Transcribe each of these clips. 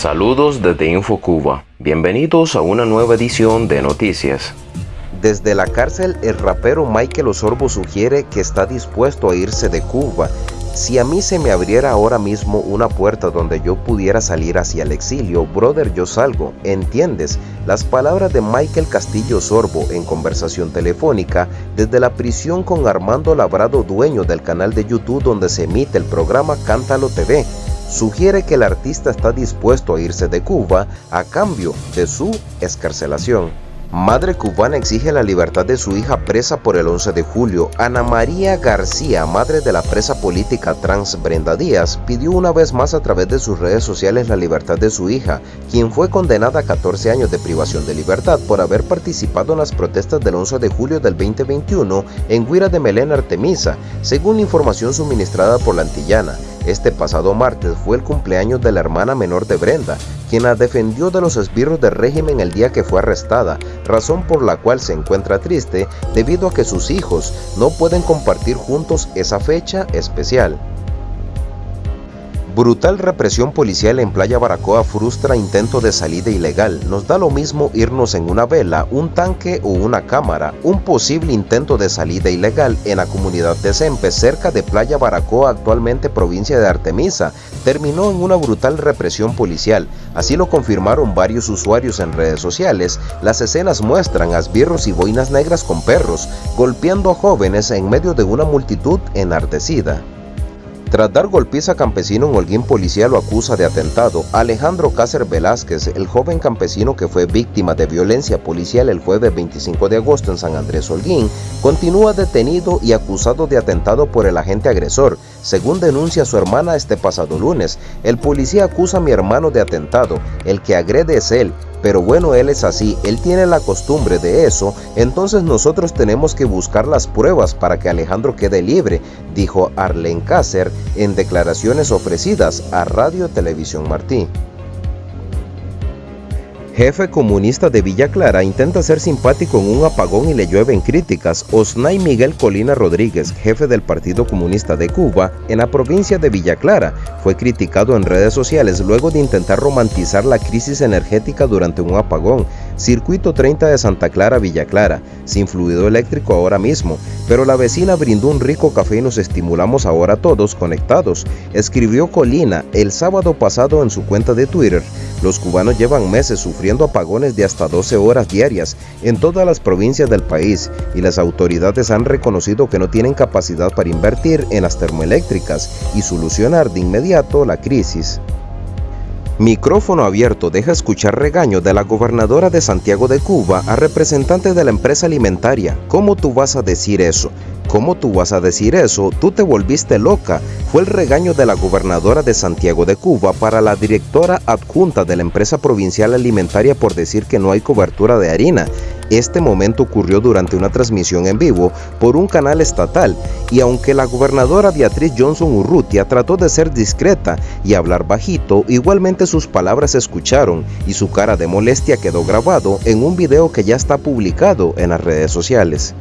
Saludos desde InfoCuba. Bienvenidos a una nueva edición de Noticias. Desde la cárcel, el rapero Michael Osorbo sugiere que está dispuesto a irse de Cuba. Si a mí se me abriera ahora mismo una puerta donde yo pudiera salir hacia el exilio, brother, yo salgo, ¿entiendes? Las palabras de Michael Castillo Sorbo en conversación telefónica desde la prisión con Armando Labrado, dueño del canal de YouTube donde se emite el programa Cántalo TV sugiere que el artista está dispuesto a irse de Cuba a cambio de su escarcelación. Madre cubana exige la libertad de su hija presa por el 11 de julio. Ana María García, madre de la presa política trans Brenda Díaz, pidió una vez más a través de sus redes sociales la libertad de su hija, quien fue condenada a 14 años de privación de libertad por haber participado en las protestas del 11 de julio del 2021 en Guira de Melena Artemisa, según información suministrada por la antillana. Este pasado martes fue el cumpleaños de la hermana menor de Brenda, quien la defendió de los esbirros del régimen el día que fue arrestada, razón por la cual se encuentra triste debido a que sus hijos no pueden compartir juntos esa fecha especial. Brutal represión policial en Playa Baracoa frustra intento de salida ilegal. Nos da lo mismo irnos en una vela, un tanque o una cámara. Un posible intento de salida ilegal en la comunidad de Sempe, cerca de Playa Baracoa, actualmente provincia de Artemisa, terminó en una brutal represión policial. Así lo confirmaron varios usuarios en redes sociales. Las escenas muestran asbirros y boinas negras con perros, golpeando a jóvenes en medio de una multitud enardecida. Tras dar golpiza a campesino en Holguín, policía lo acusa de atentado. Alejandro Cácer Velázquez, el joven campesino que fue víctima de violencia policial el jueves 25 de agosto en San Andrés Holguín, continúa detenido y acusado de atentado por el agente agresor. Según denuncia su hermana este pasado lunes, el policía acusa a mi hermano de atentado. El que agrede es él. Pero bueno, él es así, él tiene la costumbre de eso, entonces nosotros tenemos que buscar las pruebas para que Alejandro quede libre, dijo Arlen Cácer en declaraciones ofrecidas a Radio Televisión Martí. Jefe comunista de Villa Clara intenta ser simpático en un apagón y le llueven críticas. Osnay Miguel Colina Rodríguez, jefe del Partido Comunista de Cuba en la provincia de Villa Clara, fue criticado en redes sociales luego de intentar romantizar la crisis energética durante un apagón. Circuito 30 de Santa Clara, Villa Clara, sin fluido eléctrico ahora mismo, pero la vecina brindó un rico café y nos estimulamos ahora todos conectados, escribió Colina el sábado pasado en su cuenta de Twitter. Los cubanos llevan meses sufriendo apagones de hasta 12 horas diarias en todas las provincias del país y las autoridades han reconocido que no tienen capacidad para invertir en las termoeléctricas y solucionar de inmediato la crisis. Micrófono abierto deja escuchar regaño de la gobernadora de Santiago de Cuba a representantes de la empresa alimentaria. ¿Cómo tú vas a decir eso? ¿Cómo tú vas a decir eso? Tú te volviste loca. Fue el regaño de la gobernadora de Santiago de Cuba para la directora adjunta de la empresa provincial alimentaria por decir que no hay cobertura de harina. Este momento ocurrió durante una transmisión en vivo por un canal estatal y aunque la gobernadora Beatriz Johnson Urrutia trató de ser discreta y hablar bajito, igualmente sus palabras se escucharon y su cara de molestia quedó grabado en un video que ya está publicado en las redes sociales.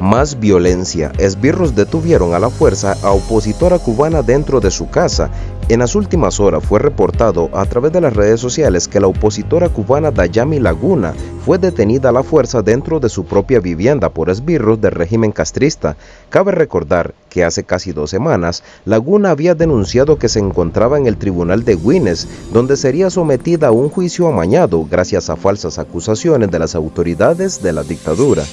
Más violencia. Esbirros detuvieron a la fuerza a opositora cubana dentro de su casa. En las últimas horas fue reportado a través de las redes sociales que la opositora cubana Dayami Laguna fue detenida a la fuerza dentro de su propia vivienda por esbirros del régimen castrista. Cabe recordar que hace casi dos semanas, Laguna había denunciado que se encontraba en el tribunal de Guinness, donde sería sometida a un juicio amañado gracias a falsas acusaciones de las autoridades de la dictadura.